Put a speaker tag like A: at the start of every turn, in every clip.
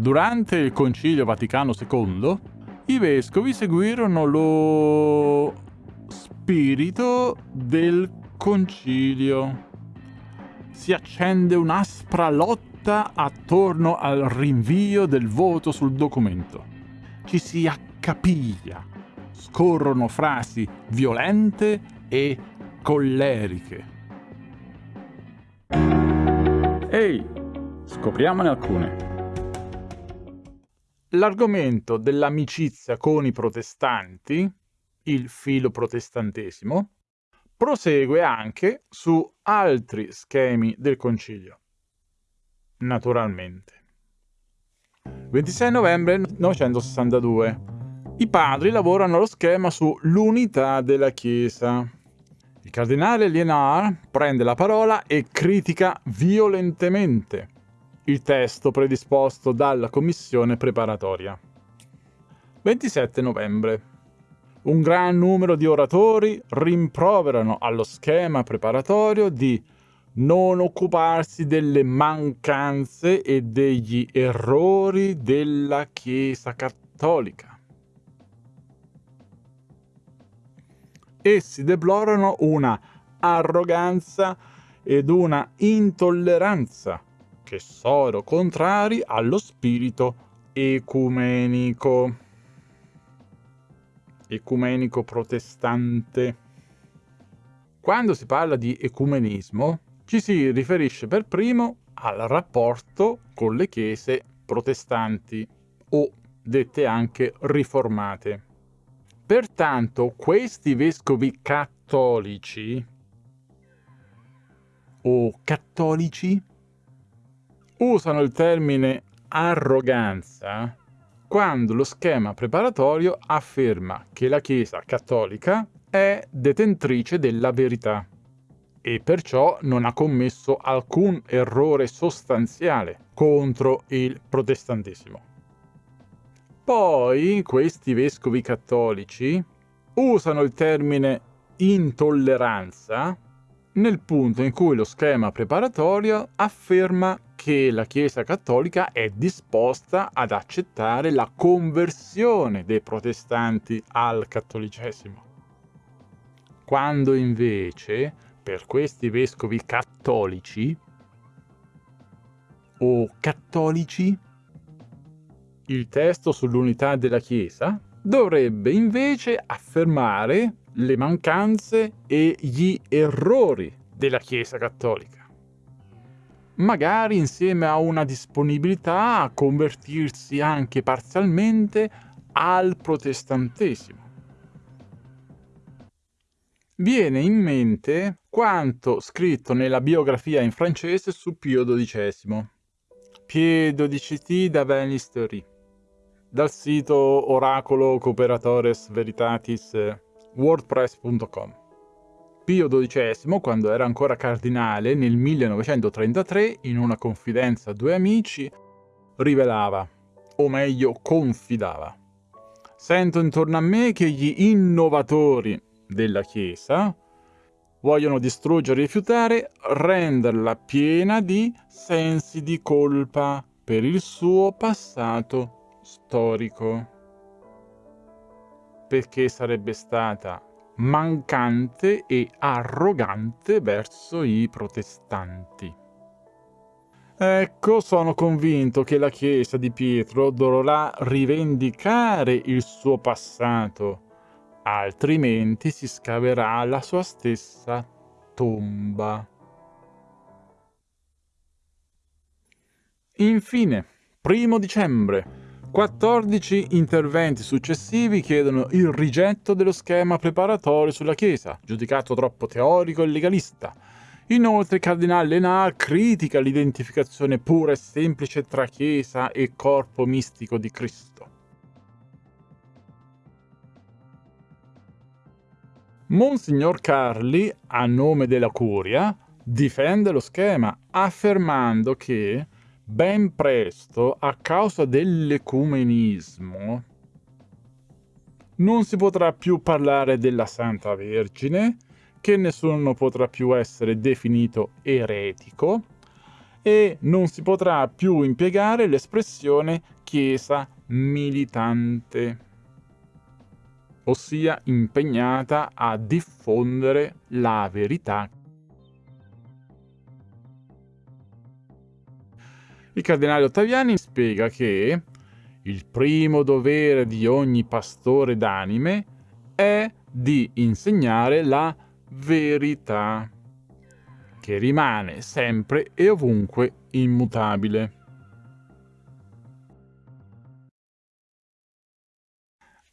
A: Durante il Concilio Vaticano II, i vescovi seguirono lo spirito del concilio. Si accende un'aspra lotta attorno al rinvio del voto sul documento. Ci si accapiglia, scorrono frasi violente e colleriche. Ehi, scopriamone alcune. L'argomento dell'amicizia con i protestanti, il filo protestantesimo, prosegue anche su altri schemi del concilio. Naturalmente. 26 novembre 1962. I padri lavorano allo schema sull'unità della Chiesa. Il cardinale Lienard prende la parola e critica violentemente il testo predisposto dalla commissione preparatoria. 27 novembre. Un gran numero di oratori rimproverano allo schema preparatorio di non occuparsi delle mancanze e degli errori della Chiesa cattolica. Essi deplorano una arroganza ed una intolleranza che sono contrari allo spirito ecumenico. Ecumenico protestante. Quando si parla di ecumenismo, ci si riferisce per primo al rapporto con le chiese protestanti o dette anche riformate. Pertanto questi vescovi cattolici o cattolici usano il termine arroganza quando lo schema preparatorio afferma che la Chiesa cattolica è detentrice della verità e perciò non ha commesso alcun errore sostanziale contro il protestantesimo. Poi questi vescovi cattolici usano il termine intolleranza nel punto in cui lo schema preparatorio afferma che la Chiesa cattolica è disposta ad accettare la conversione dei protestanti al cattolicesimo. Quando invece per questi vescovi cattolici o cattolici il testo sull'unità della Chiesa dovrebbe invece affermare le mancanze e gli errori della Chiesa cattolica magari insieme a una disponibilità a convertirsi anche parzialmente al protestantesimo. Viene in mente quanto scritto nella biografia in francese su Pio XII. Pie XII da Venistory, dal sito oracolo cooperatores veritatis wordpress.com. Pio XII, quando era ancora cardinale, nel 1933, in una confidenza a due amici, rivelava, o meglio confidava. Sento intorno a me che gli innovatori della Chiesa vogliono distruggere e rifiutare, renderla piena di sensi di colpa per il suo passato storico. Perché sarebbe stata mancante e arrogante verso i protestanti. Ecco, sono convinto che la Chiesa di Pietro dovrà rivendicare il suo passato, altrimenti si scaverà la sua stessa tomba. Infine, primo dicembre, 14 interventi successivi chiedono il rigetto dello schema preparatorio sulla Chiesa, giudicato troppo teorico e legalista. Inoltre il cardinale Lenar critica l'identificazione pura e semplice tra Chiesa e corpo mistico di Cristo. Monsignor Carli, a nome della Curia, difende lo schema affermando che ben presto, a causa dell'ecumenismo, non si potrà più parlare della Santa Vergine, che nessuno potrà più essere definito eretico, e non si potrà più impiegare l'espressione chiesa militante, ossia impegnata a diffondere la verità. Il cardinale Ottaviani spiega che il primo dovere di ogni pastore d'anime è di insegnare la verità, che rimane sempre e ovunque immutabile.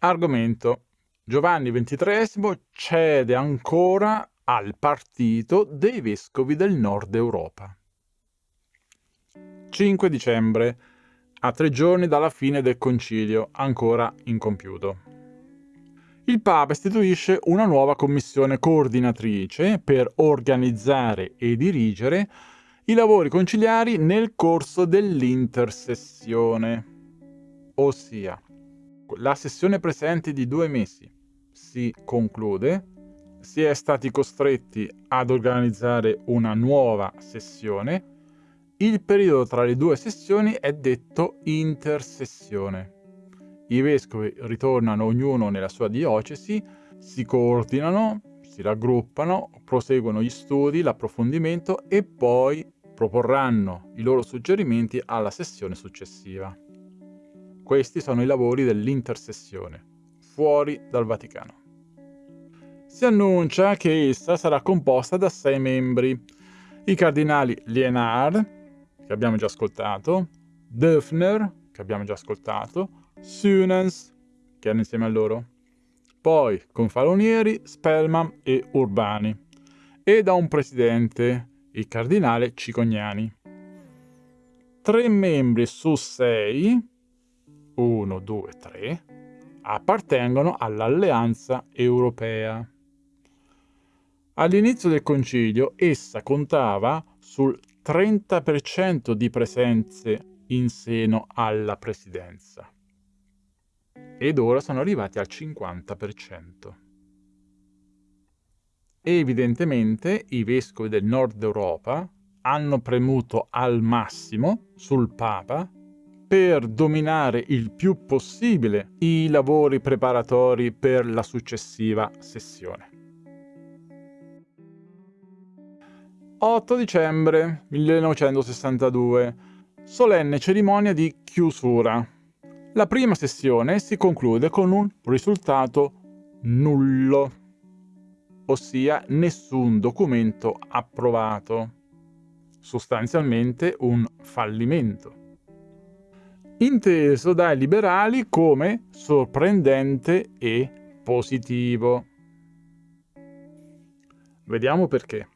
A: Argomento. Giovanni XXIII cede ancora al partito dei vescovi del nord Europa. 5 dicembre, a tre giorni dalla fine del concilio, ancora incompiuto. Il Papa istituisce una nuova commissione coordinatrice per organizzare e dirigere i lavori conciliari nel corso dell'intersessione, ossia la sessione presente di due mesi si conclude, si è stati costretti ad organizzare una nuova sessione, il periodo tra le due sessioni è detto intersessione. I vescovi ritornano ognuno nella sua diocesi, si coordinano, si raggruppano, proseguono gli studi, l'approfondimento e poi proporranno i loro suggerimenti alla sessione successiva. Questi sono i lavori dell'intersessione, fuori dal Vaticano. Si annuncia che essa sarà composta da sei membri, i cardinali Lienard, che abbiamo già ascoltato, Döfner, che abbiamo già ascoltato, Sunens, che erano insieme a loro, poi Confalonieri, Spellman e Urbani, e da un presidente, il cardinale Cicognani. Tre membri su sei 1, 2, 3, appartengono all'Alleanza Europea. All'inizio del concilio essa contava sul 30% di presenze in seno alla presidenza ed ora sono arrivati al 50%. Evidentemente i vescovi del nord Europa hanno premuto al massimo sul Papa per dominare il più possibile i lavori preparatori per la successiva sessione. 8 dicembre 1962 Solenne cerimonia di chiusura. La prima sessione si conclude con un risultato nullo, ossia nessun documento approvato, sostanzialmente un fallimento inteso dai liberali come sorprendente e positivo. Vediamo perché.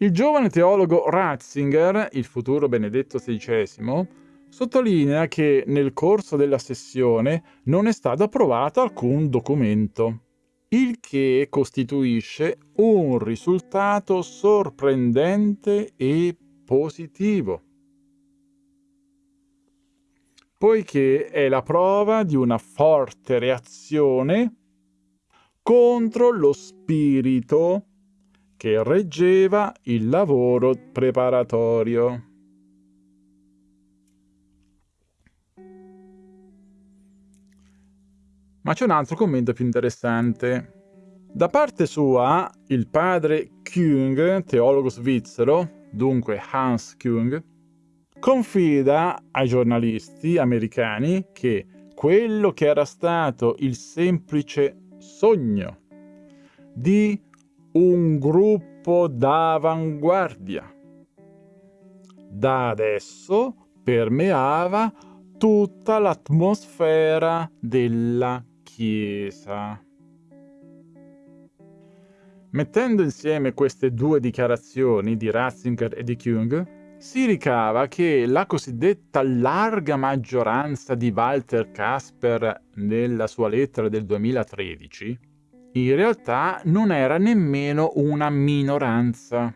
A: Il giovane teologo Ratzinger, il futuro Benedetto XVI, sottolinea che nel corso della sessione non è stato approvato alcun documento, il che costituisce un risultato sorprendente e positivo. Poiché è la prova di una forte reazione contro lo spirito che reggeva il lavoro preparatorio. Ma c'è un altro commento più interessante. Da parte sua, il padre Küng, teologo svizzero, dunque Hans Küng, confida ai giornalisti americani che quello che era stato il semplice sogno di un gruppo d'avanguardia da adesso permeava tutta l'atmosfera della Chiesa. Mettendo insieme queste due dichiarazioni di Ratzinger e di Jung, si ricava che la cosiddetta larga maggioranza di Walter Casper nella sua lettera del 2013 in realtà non era nemmeno una minoranza,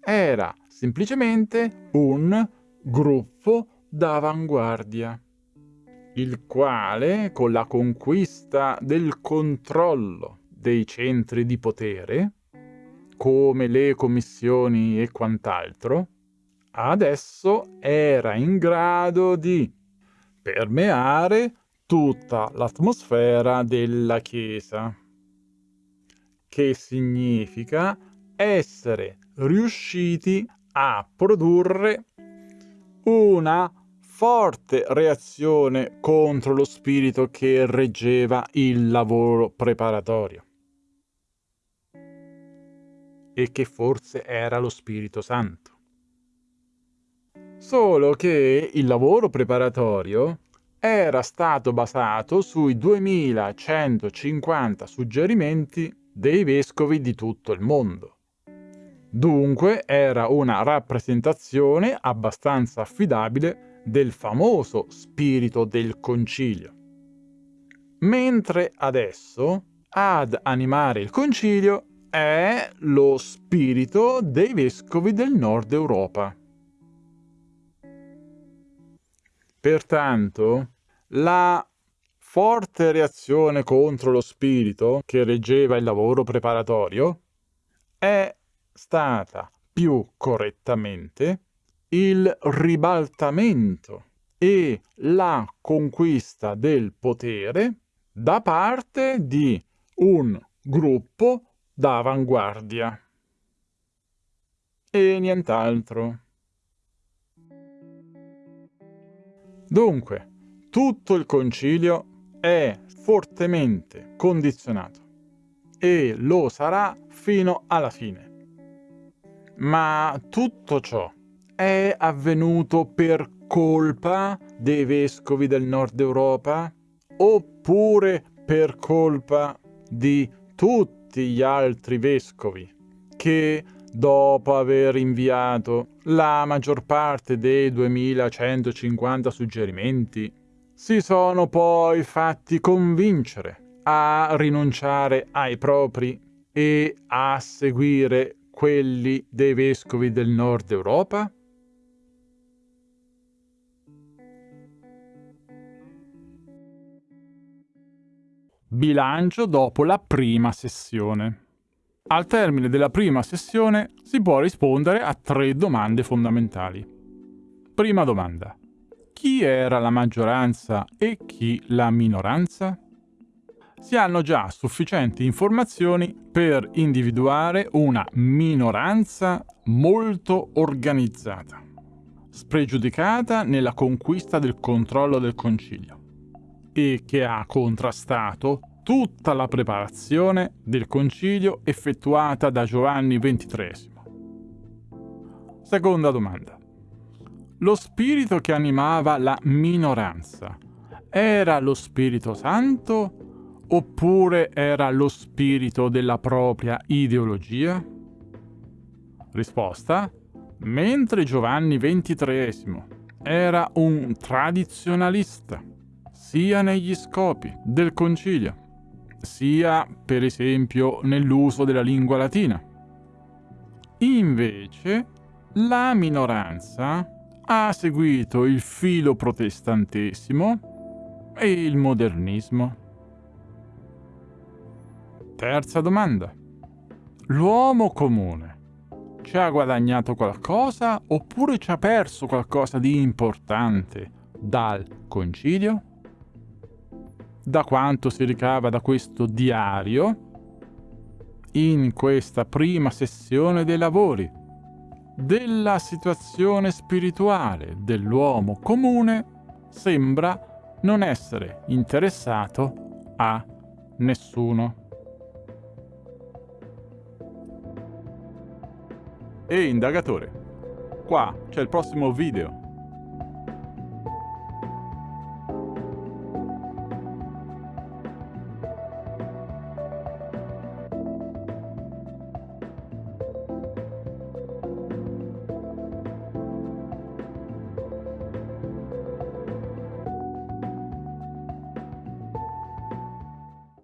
A: era semplicemente un gruppo d'avanguardia, il quale con la conquista del controllo dei centri di potere, come le commissioni e quant'altro, adesso era in grado di permeare tutta l'atmosfera della Chiesa, che significa essere riusciti a produrre una forte reazione contro lo spirito che reggeva il lavoro preparatorio e che forse era lo Spirito Santo. Solo che il lavoro preparatorio era stato basato sui 2150 suggerimenti dei vescovi di tutto il mondo. Dunque era una rappresentazione abbastanza affidabile del famoso spirito del concilio. Mentre adesso ad animare il concilio è lo spirito dei vescovi del nord Europa. Pertanto, la forte reazione contro lo spirito che reggeva il lavoro preparatorio è stata più correttamente il ribaltamento e la conquista del potere da parte di un gruppo d'avanguardia e nient'altro. Dunque, tutto il concilio è fortemente condizionato e lo sarà fino alla fine. Ma tutto ciò è avvenuto per colpa dei vescovi del nord Europa oppure per colpa di tutti gli altri vescovi che dopo aver inviato la maggior parte dei 2150 suggerimenti, si sono poi fatti convincere a rinunciare ai propri e a seguire quelli dei vescovi del nord Europa? Bilancio dopo la prima sessione. Al termine della prima sessione si può rispondere a tre domande fondamentali. Prima domanda. Chi era la maggioranza e chi la minoranza? Si hanno già sufficienti informazioni per individuare una minoranza molto organizzata, spregiudicata nella conquista del controllo del concilio e che ha contrastato tutta la preparazione del concilio effettuata da Giovanni XXIII. Seconda domanda. Lo spirito che animava la minoranza era lo Spirito Santo oppure era lo spirito della propria ideologia? Risposta. Mentre Giovanni XXIII era un tradizionalista, sia negli scopi del concilio sia per esempio nell'uso della lingua latina. Invece la minoranza ha seguito il filo protestantesimo e il modernismo. Terza domanda. L'uomo comune ci ha guadagnato qualcosa oppure ci ha perso qualcosa di importante dal concilio? da quanto si ricava da questo diario in questa prima sessione dei lavori della situazione spirituale dell'uomo comune sembra non essere interessato a nessuno. E indagatore, qua c'è il prossimo video.